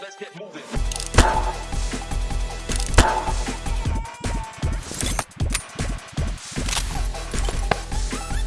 Let's get moving.